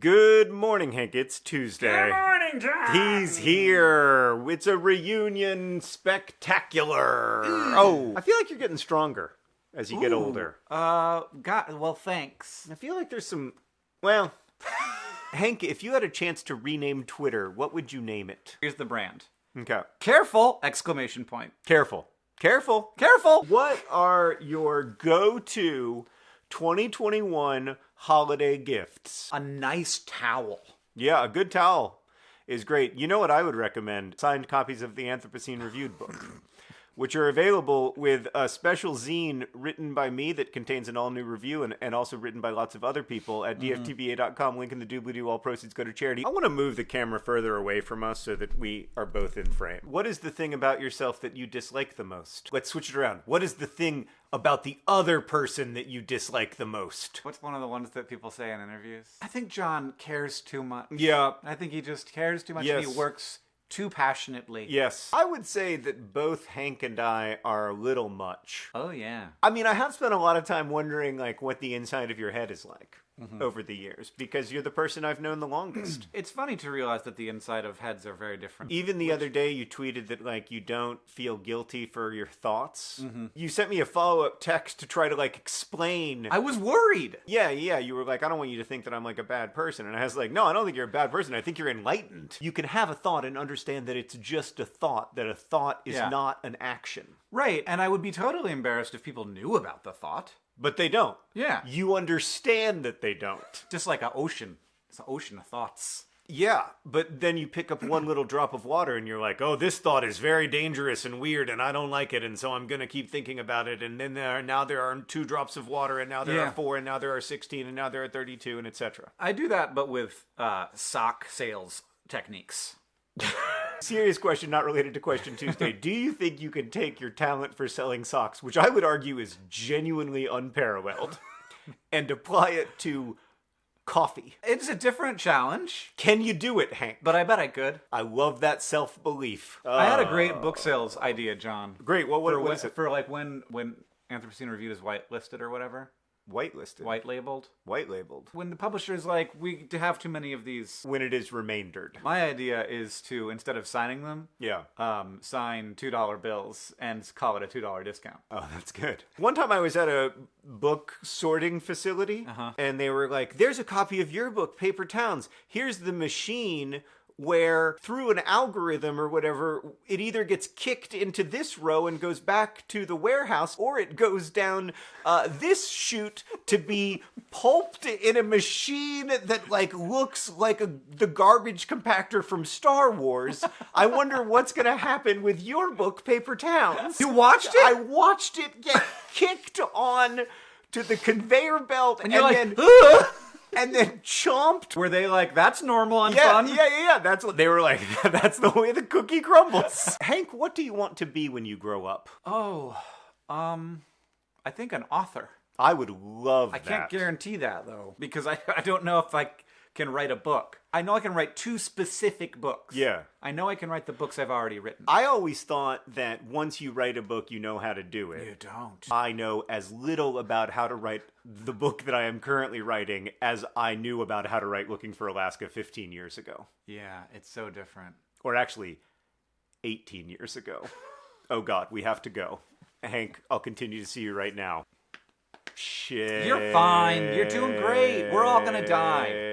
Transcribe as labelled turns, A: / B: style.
A: Good morning, Hank. It's Tuesday.
B: Good morning, John.
A: He's here. It's a reunion spectacular. Oh, I feel like you're getting stronger as you get
B: Ooh.
A: older.
B: Uh, God. Well, thanks.
A: I feel like there's some. Well, Hank, if you had a chance to rename Twitter, what would you name it?
B: Here's the brand.
A: Okay.
B: Careful! Exclamation point.
A: Careful. Careful.
B: Careful!
A: What are your go to 2021 holiday gifts?
B: A nice towel.
A: Yeah, a good towel is great. You know what I would recommend? Signed copies of the Anthropocene Reviewed book, which are available with a special zine written by me that contains an all new review and, and also written by lots of other people at mm-hmm. dftba.com. Link in the doobly doo. All proceeds go to charity. I want to move the camera further away from us so that we are both in frame. What is the thing about yourself that you dislike the most? Let's switch it around. What is the thing about the other person that you dislike the most?
B: What's one of the ones that people say in interviews? I think John cares too much.
A: Yeah.
B: I think he just cares too much
A: Yes.
B: and he works too passionately.
A: Yes. I would say that both Hank and I are a little much.
B: Oh, yeah.
A: I mean, I have spent a lot of time wondering like what the inside of your head is like Mm-hmm. over the years because you're the person I've known the longest.
B: It's funny to realize that the inside of heads are very different.
A: Even the other day you tweeted that like you don't feel guilty for your thoughts. Mm-hmm. You sent me a follow-up text to try to like explain
B: I was worried.
A: yeah, yeah, you were like, I don't want you to think that I'm like a bad person. And I was like, no, I don't think you're a bad person. I think you're enlightened. You can have a thought and understand that it's just a thought, that a thought is
B: Yeah.
A: not an action.
B: Right, and I would be totally embarrassed if people knew about the thought.
A: But they don't.
B: Yeah.
A: You understand that they don't.
B: Just like an ocean. It's an ocean of thoughts.
A: Yeah, but then you pick up one little drop of water and you're like, oh, this thought is very dangerous and weird and I don't like it and so I'm going to keep thinking about it. And then there are, now there are two drops of water and now there
B: Yeah.
A: are four and now there are 16 and now there are 32 and etc.
B: I do that, but with uh, sock sales techniques.
A: Serious question, not related to question Tuesday. Do you think you can take your talent for selling socks, which I would argue is genuinely unparalleled, and apply it to coffee?
B: It's a different challenge,
A: Can you do it, Hank?
B: but I bet I could.
A: I love that self belief.
B: I had a great uh. book sales idea, John.
A: Great. What, what,
B: for,
A: what
B: when-
A: is it?
B: for like when when Anthropocene Reviewed is whitelisted or whatever,
A: Whitelisted.
B: white labeled.
A: White labeled.
B: When the publisher is like, we have too many of these.
A: When it is remaindered.
B: My idea is to instead of signing them,
A: Yeah.
B: um, sign two dollar bills and call it a two dollar discount.
A: Oh, that's good. One time I was at a book sorting facility and they were like, there's a copy of your book, Paper Towns. Here's the machine where through an algorithm or whatever, it either gets kicked into this row and goes back to the warehouse or it goes down uh, this chute to be pulped in a machine that like looks like a, the garbage compactor from Star Wars. I wonder what's going to happen with your book, Paper Towns.
B: You watched it?
A: I watched it get kicked on to the conveyor belt and,
B: you're like,
A: then and then chomped.
B: Were they like, that's normal and
A: Yeah,
B: fun?
A: yeah, yeah, yeah. That's what they were like. That's the way the cookie crumbles. Hank, what do you want to be when you grow up?
B: Oh, um, I think an author.
A: I would love
B: I
A: that.
B: can't guarantee that though, because I, I don't know if I c- can write a book. I know I can write two specific books.
A: Yeah.
B: I know I can write the books I've already written.
A: I always thought that once you write a book, you know how to do it.
B: you don't.
A: I know as little about how to write the book that I am currently writing as I knew about how to write Looking for Alaska 15 years ago.
B: Yeah, it's so different.
A: Or actually, 18 years ago. Oh God, we have to go. Hank, I'll continue to see you right now. Shit.
B: You're fine. You're doing great. We're all gonna die.